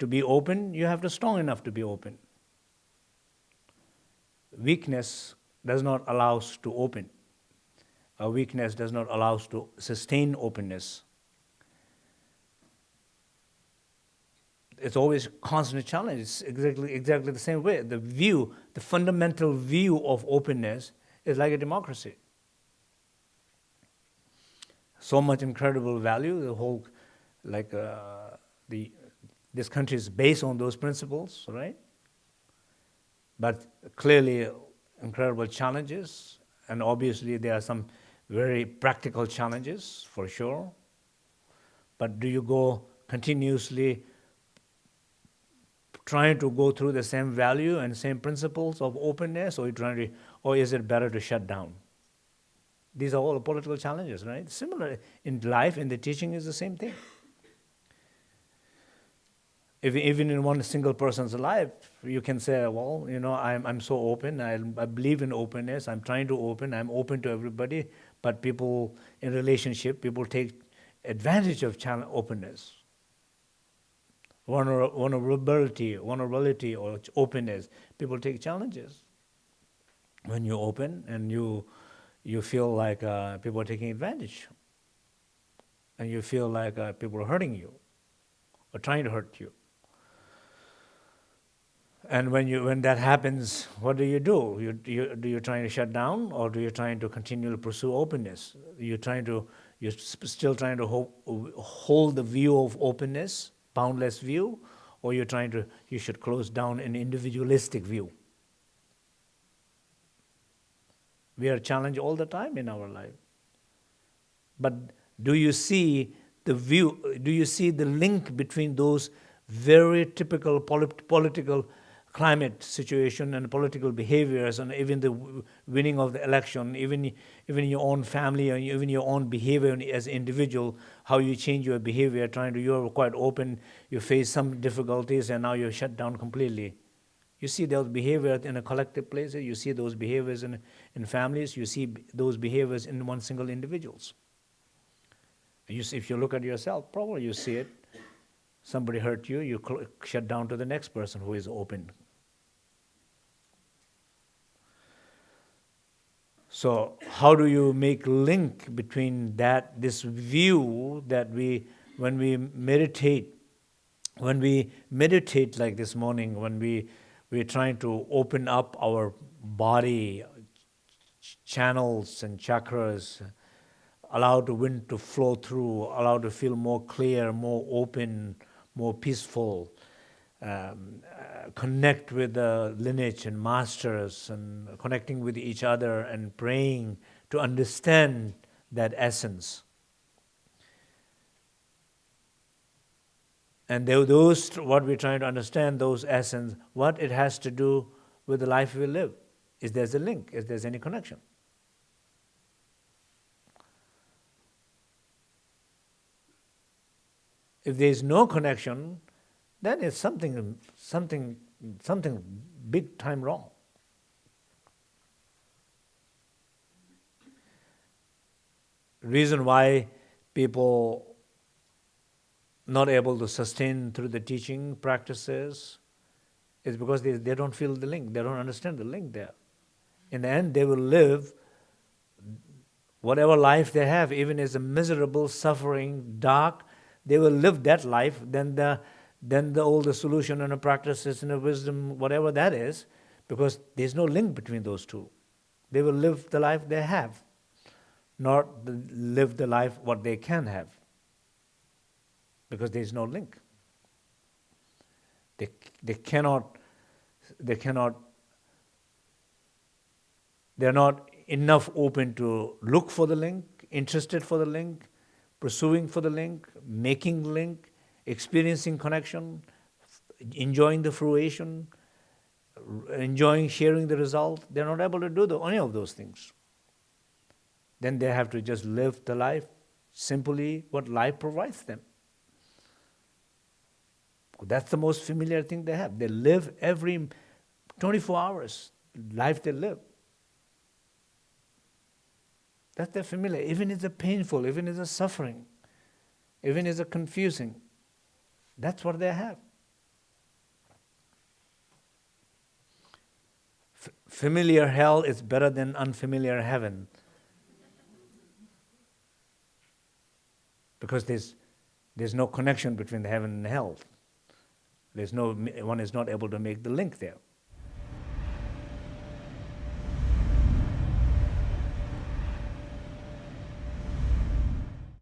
to be open, you have to strong enough to be open. Weakness does not allow us to open. A weakness does not allow us to sustain openness. It's always constant challenge. It's exactly, exactly the same way. The view, the fundamental view of openness is like a democracy. So much incredible value, the whole, like uh, the, this country is based on those principles, right? But clearly incredible challenges, and obviously there are some very practical challenges for sure. But do you go continuously trying to go through the same value and same principles of openness, or, you trying to, or is it better to shut down? These are all political challenges, right? Similar in life, in the teaching is the same thing. If, even in one single person's life, you can say, well, you know, I'm, I'm so open, I, I believe in openness, I'm trying to open, I'm open to everybody, but people in relationship, people take advantage of channel openness. Vulnerability, vulnerability or openness, people take challenges. When you open and you, you feel like uh, people are taking advantage, and you feel like uh, people are hurting you or trying to hurt you. And when, you, when that happens, what do you do? You, you, do you trying to shut down or do you trying to continue to pursue openness? You're trying to, you're still trying to hold, hold the view of openness, boundless view, or you're trying to, you should close down an individualistic view. We are challenged all the time in our life. But do you see the view, do you see the link between those very typical polit political climate situation and political behaviors and even the winning of the election, even, even your own family and even your own behavior as individual, how you change your behavior, trying to, you're quite open, you face some difficulties and now you're shut down completely. You see those behaviors in a collective place, you see those behaviors in, in families, you see those behaviors in one single individuals. You see, if you look at yourself, probably you see it. Somebody hurt you, you shut down to the next person who is open, So how do you make link between that, this view that we, when we meditate, when we meditate like this morning, when we, we're trying to open up our body, ch channels and chakras, allow the wind to flow through, allow to feel more clear, more open, more peaceful, um, connect with the lineage and masters and connecting with each other and praying to understand that essence. And those, what we're trying to understand, those essence, what it has to do with the life we live. Is there a link? Is there any connection? If there is no connection, then it's something, something, something big time wrong. Reason why people not able to sustain through the teaching practices is because they, they don't feel the link, they don't understand the link there. In the end, they will live whatever life they have, even as a miserable, suffering, dark, they will live that life, then the then the older solution and a practices and a wisdom, whatever that is, because there's no link between those two. They will live the life they have, not live the life what they can have, because there's no link. They, they cannot, they cannot, they're not enough open to look for the link, interested for the link, pursuing for the link, making link, experiencing connection, enjoying the fruition, enjoying sharing the result, they're not able to do the, any of those things. Then they have to just live the life simply what life provides them. That's the most familiar thing they have. They live every 24 hours, life they live. That's their familiar, even if it's painful, even if it's suffering, even if it's confusing. That's what they have. F familiar hell is better than unfamiliar heaven. Because there's, there's no connection between the heaven and hell. There's no, one is not able to make the link there.